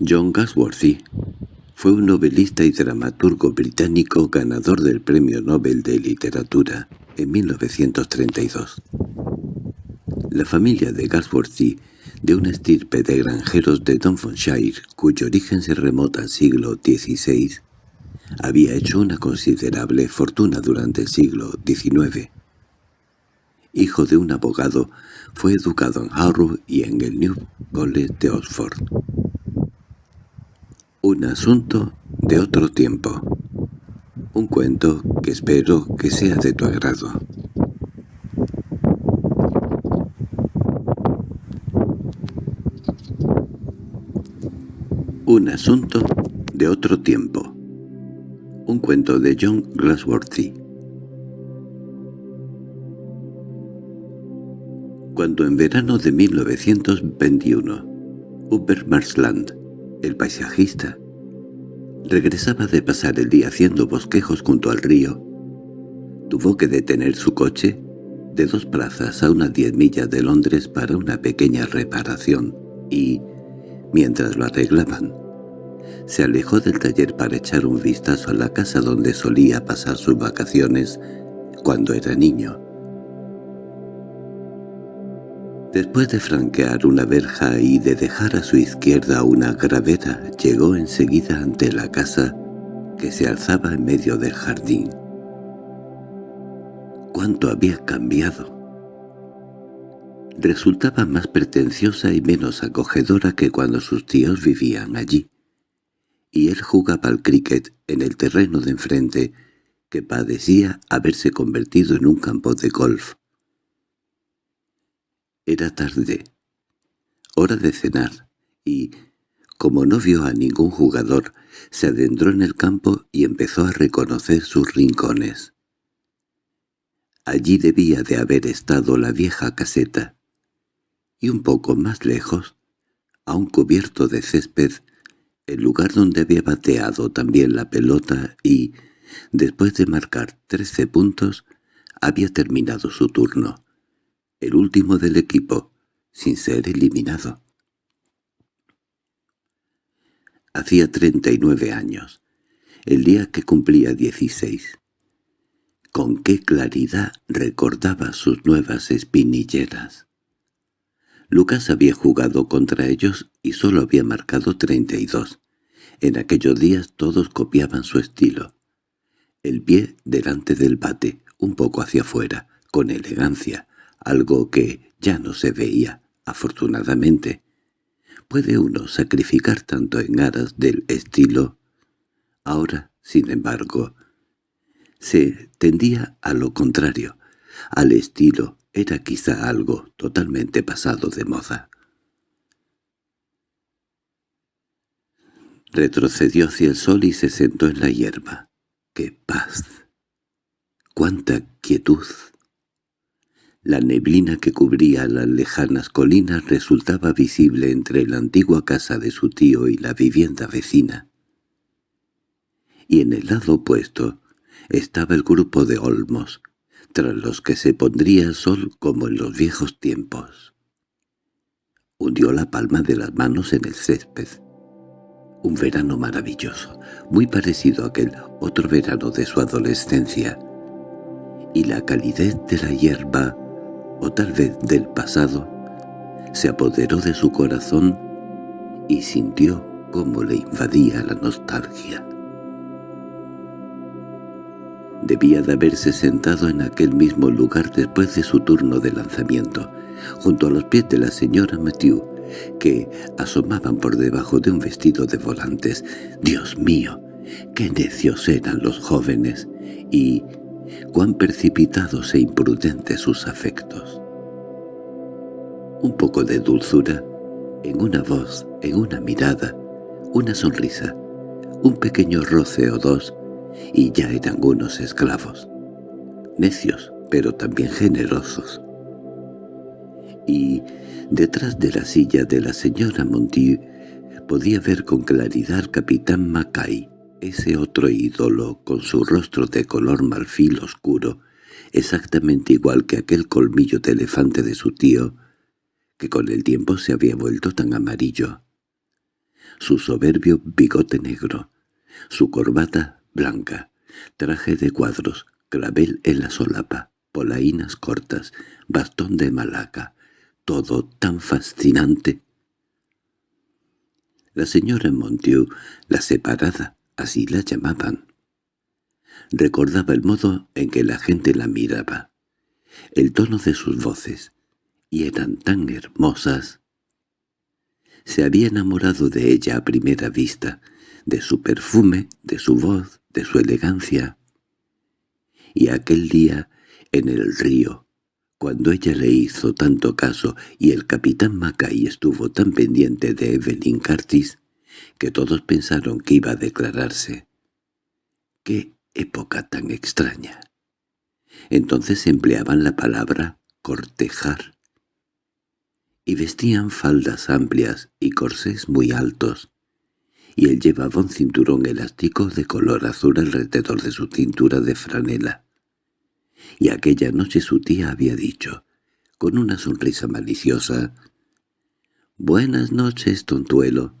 John Gasworthy fue un novelista y dramaturgo británico ganador del Premio Nobel de Literatura en 1932. La familia de Gasworthy, de una estirpe de granjeros de Dunfonshire, cuyo origen se remota al siglo XVI, había hecho una considerable fortuna durante el siglo XIX. Hijo de un abogado, fue educado en Harrow y en el New College de Oxford. Un asunto de otro tiempo. Un cuento que espero que sea de tu agrado. Un asunto de otro tiempo. Un cuento de John Glassworthy. Cuando en verano de 1921, Hubert Marsland, el paisajista, regresaba de pasar el día haciendo bosquejos junto al río, tuvo que detener su coche de dos plazas a unas diez millas de Londres para una pequeña reparación y, mientras lo arreglaban, se alejó del taller para echar un vistazo a la casa donde solía pasar sus vacaciones cuando era niño. Después de franquear una verja y de dejar a su izquierda una gravera, llegó enseguida ante la casa que se alzaba en medio del jardín. ¿Cuánto había cambiado? Resultaba más pretenciosa y menos acogedora que cuando sus tíos vivían allí, y él jugaba al cricket en el terreno de enfrente, que padecía haberse convertido en un campo de golf. Era tarde, hora de cenar, y, como no vio a ningún jugador, se adentró en el campo y empezó a reconocer sus rincones. Allí debía de haber estado la vieja caseta, y un poco más lejos, a un cubierto de césped, el lugar donde había bateado también la pelota y, después de marcar trece puntos, había terminado su turno el último del equipo, sin ser eliminado. Hacía treinta y nueve años, el día que cumplía dieciséis. Con qué claridad recordaba sus nuevas espinilleras. Lucas había jugado contra ellos y solo había marcado treinta y dos. En aquellos días todos copiaban su estilo. El pie delante del bate, un poco hacia afuera, con elegancia, algo que ya no se veía, afortunadamente. ¿Puede uno sacrificar tanto en aras del estilo? Ahora, sin embargo, se tendía a lo contrario. Al estilo era quizá algo totalmente pasado de moda. Retrocedió hacia el sol y se sentó en la hierba. ¡Qué paz! ¡Cuánta quietud! La neblina que cubría las lejanas colinas resultaba visible entre la antigua casa de su tío y la vivienda vecina. Y en el lado opuesto estaba el grupo de olmos, tras los que se pondría el sol como en los viejos tiempos. Hundió la palma de las manos en el césped. Un verano maravilloso, muy parecido a aquel otro verano de su adolescencia, y la calidez de la hierba o tal vez del pasado, se apoderó de su corazón y sintió cómo le invadía la nostalgia. Debía de haberse sentado en aquel mismo lugar después de su turno de lanzamiento, junto a los pies de la señora Mathieu, que asomaban por debajo de un vestido de volantes. ¡Dios mío! ¡Qué necios eran los jóvenes! Y cuán precipitados e imprudentes sus afectos. Un poco de dulzura, en una voz, en una mirada, una sonrisa, un pequeño roce o dos, y ya eran unos esclavos. Necios, pero también generosos. Y detrás de la silla de la señora Montieu podía ver con claridad al capitán Mackay, ese otro ídolo, con su rostro de color marfil oscuro, exactamente igual que aquel colmillo de elefante de su tío, que con el tiempo se había vuelto tan amarillo. su soberbio bigote negro, su corbata blanca, traje de cuadros, clavel en la solapa, polainas cortas, bastón de malaca, todo tan fascinante. La señora Montieu, la separada, así la llamaban. Recordaba el modo en que la gente la miraba, el tono de sus voces, y eran tan hermosas. Se había enamorado de ella a primera vista, de su perfume, de su voz, de su elegancia. Y aquel día, en el río, cuando ella le hizo tanto caso y el capitán Mackay estuvo tan pendiente de Evelyn Curtis, que todos pensaron que iba a declararse. ¡Qué época tan extraña! Entonces empleaban la palabra cortejar. Y vestían faldas amplias y corsés muy altos, y él llevaba un cinturón elástico de color azul alrededor de su cintura de franela. Y aquella noche su tía había dicho, con una sonrisa maliciosa, «Buenas noches, tontuelo».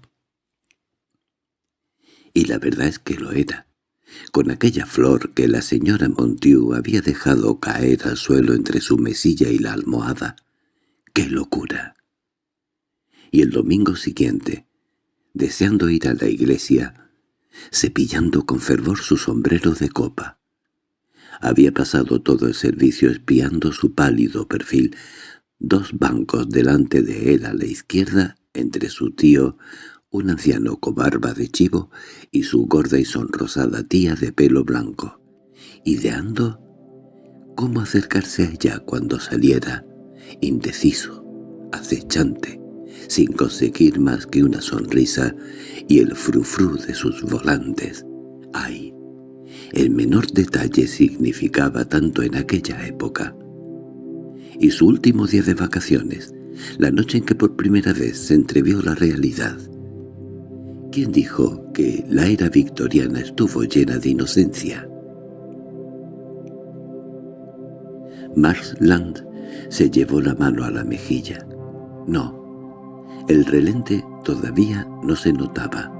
Y la verdad es que lo era, con aquella flor que la señora Montieu había dejado caer al suelo entre su mesilla y la almohada. ¡Qué locura! Y el domingo siguiente, deseando ir a la iglesia, cepillando con fervor su sombrero de copa. Había pasado todo el servicio espiando su pálido perfil, dos bancos delante de él a la izquierda, entre su tío, un anciano con barba de chivo y su gorda y sonrosada tía de pelo blanco, ideando cómo acercarse a ella cuando saliera, indeciso, acechante, sin conseguir más que una sonrisa y el frufru de sus volantes. ¡Ay! El menor detalle significaba tanto en aquella época. Y su último día de vacaciones, la noche en que por primera vez se entrevió la realidad. ¿Quién dijo que la era victoriana estuvo llena de inocencia? Marsland se llevó la mano a la mejilla. No, el relente todavía no se notaba,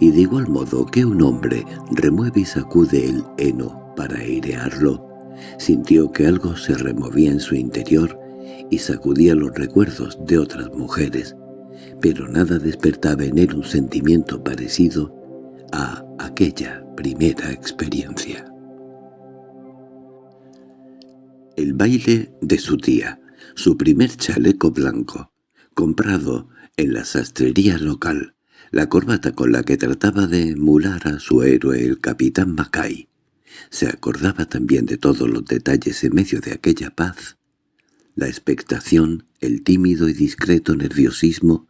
y de igual modo que un hombre remueve y sacude el heno para airearlo, sintió que algo se removía en su interior y sacudía los recuerdos de otras mujeres, pero nada despertaba en él un sentimiento parecido a aquella primera experiencia. El baile de su tía, su primer chaleco blanco, comprado en la sastrería local, la corbata con la que trataba de emular a su héroe el capitán Mackay. Se acordaba también de todos los detalles en medio de aquella paz. La expectación, el tímido y discreto nerviosismo,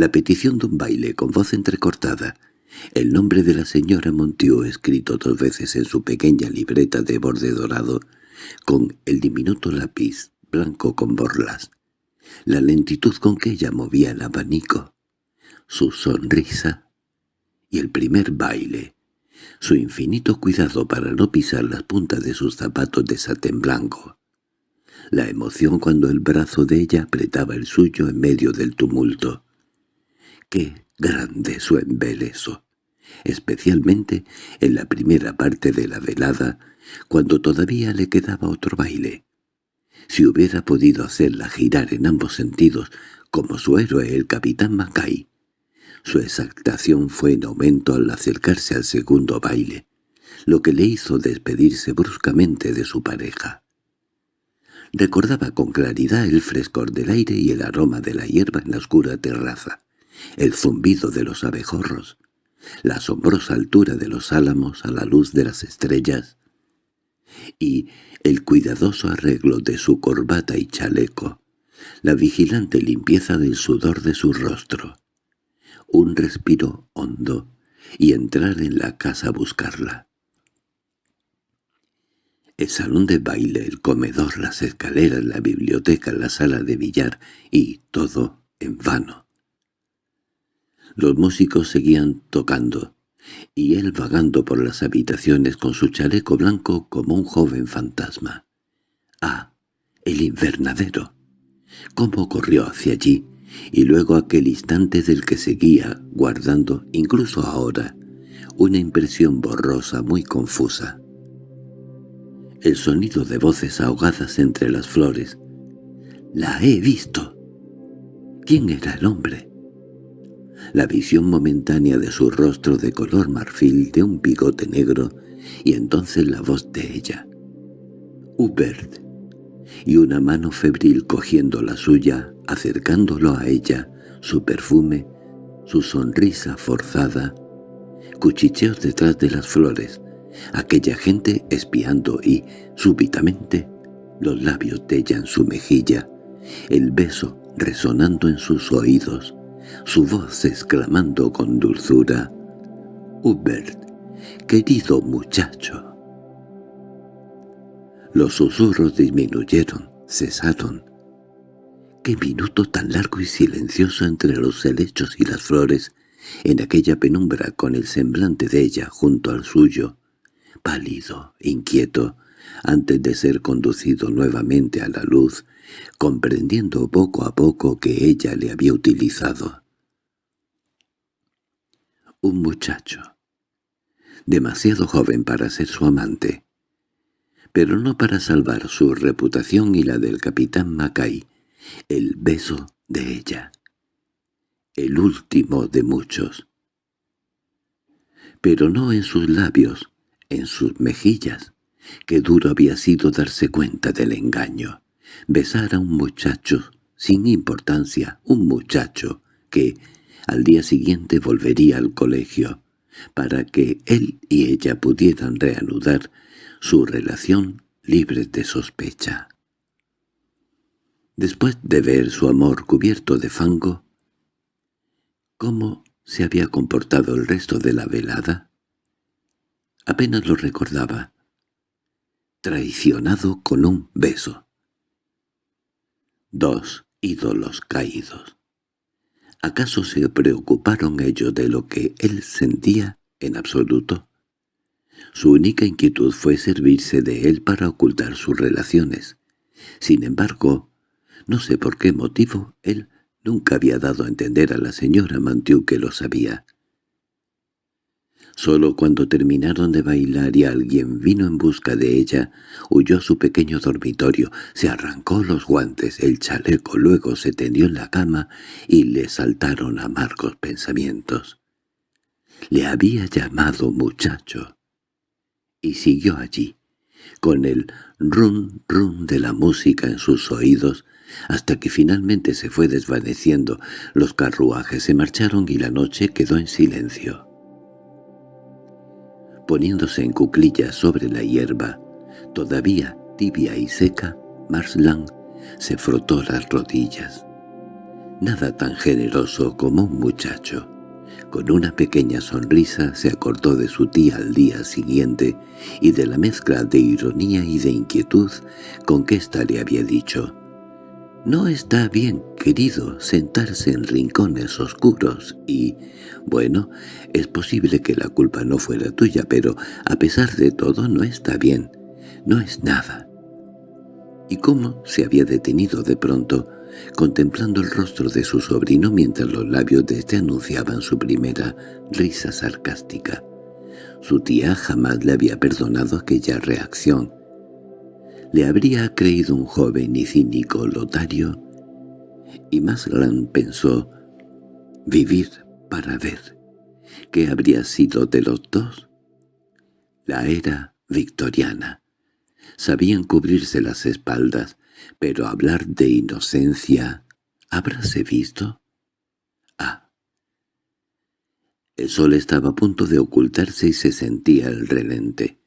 la petición de un baile con voz entrecortada, el nombre de la señora Montió escrito dos veces en su pequeña libreta de borde dorado, con el diminuto lápiz blanco con borlas, la lentitud con que ella movía el abanico, su sonrisa. Y el primer baile, su infinito cuidado para no pisar las puntas de sus zapatos de satén blanco, la emoción cuando el brazo de ella apretaba el suyo en medio del tumulto. ¡Qué grande su embeleso! especialmente en la primera parte de la velada, cuando todavía le quedaba otro baile. Si hubiera podido hacerla girar en ambos sentidos, como su héroe el capitán Mackay, su exaltación fue en aumento al acercarse al segundo baile, lo que le hizo despedirse bruscamente de su pareja. Recordaba con claridad el frescor del aire y el aroma de la hierba en la oscura terraza, el zumbido de los abejorros, la asombrosa altura de los álamos a la luz de las estrellas, y el cuidadoso arreglo de su corbata y chaleco, la vigilante limpieza del sudor de su rostro, un respiro hondo y entrar en la casa a buscarla. El salón de baile, el comedor, las escaleras, la biblioteca, la sala de billar y todo en vano. Los músicos seguían tocando, y él vagando por las habitaciones con su chaleco blanco como un joven fantasma. ¡Ah! El invernadero. ¿Cómo corrió hacia allí? y luego aquel instante del que seguía, guardando, incluso ahora, una impresión borrosa muy confusa. El sonido de voces ahogadas entre las flores. «¡La he visto!» ¿Quién era el hombre? La visión momentánea de su rostro de color marfil, de un bigote negro, y entonces la voz de ella. «Hubert», y una mano febril cogiendo la suya, acercándolo a ella, su perfume, su sonrisa forzada, cuchicheos detrás de las flores, aquella gente espiando y, súbitamente, los labios de ella en su mejilla, el beso resonando en sus oídos, su voz exclamando con dulzura, «Hubert, querido muchacho». Los susurros disminuyeron, cesaron. ¡Qué minuto tan largo y silencioso entre los helechos y las flores! En aquella penumbra con el semblante de ella junto al suyo, pálido, inquieto, antes de ser conducido nuevamente a la luz, comprendiendo poco a poco que ella le había utilizado. Un muchacho, demasiado joven para ser su amante, pero no para salvar su reputación y la del capitán Mackay, el beso de ella, el último de muchos. Pero no en sus labios, en sus mejillas, que duro había sido darse cuenta del engaño, besar a un muchacho sin importancia, un muchacho que al día siguiente volvería al colegio, para que él y ella pudieran reanudar su relación libre de sospecha. Después de ver su amor cubierto de fango, ¿cómo se había comportado el resto de la velada? Apenas lo recordaba. Traicionado con un beso. Dos ídolos caídos. ¿Acaso se preocuparon ellos de lo que él sentía en absoluto? Su única inquietud fue servirse de él para ocultar sus relaciones. Sin embargo, no sé por qué motivo, él nunca había dado a entender a la señora Mantiu que lo sabía. Solo cuando terminaron de bailar y alguien vino en busca de ella, huyó a su pequeño dormitorio, se arrancó los guantes, el chaleco, luego se tendió en la cama y le saltaron amargos pensamientos. Le había llamado muchacho y siguió allí, con el rum rum de la música en sus oídos, hasta que finalmente se fue desvaneciendo, los carruajes se marcharon y la noche quedó en silencio. Poniéndose en cuclillas sobre la hierba, todavía tibia y seca, Marsland se frotó las rodillas. Nada tan generoso como un muchacho. Con una pequeña sonrisa se acordó de su tía al día siguiente y de la mezcla de ironía y de inquietud con que ésta le había dicho «No está bien, querido, sentarse en rincones oscuros y, bueno, es posible que la culpa no fuera tuya, pero a pesar de todo no está bien, no es nada». Y cómo se había detenido de pronto, contemplando el rostro de su sobrino mientras los labios de éste anunciaban su primera risa sarcástica. Su tía jamás le había perdonado aquella reacción. Le habría creído un joven y cínico lotario, y Maslan pensó vivir para ver qué habría sido de los dos. La era victoriana. Sabían cubrirse las espaldas, pero hablar de inocencia, ¿habráse visto? Ah. El sol estaba a punto de ocultarse y se sentía el relente.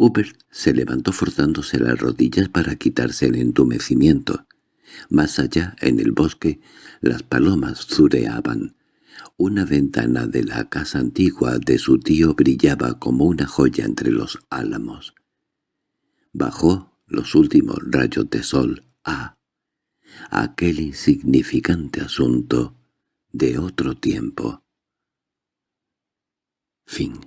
Hubert se levantó forzándose las rodillas para quitarse el entumecimiento. Más allá, en el bosque, las palomas zureaban. Una ventana de la casa antigua de su tío brillaba como una joya entre los álamos. Bajó los últimos rayos de sol a aquel insignificante asunto de otro tiempo. Fin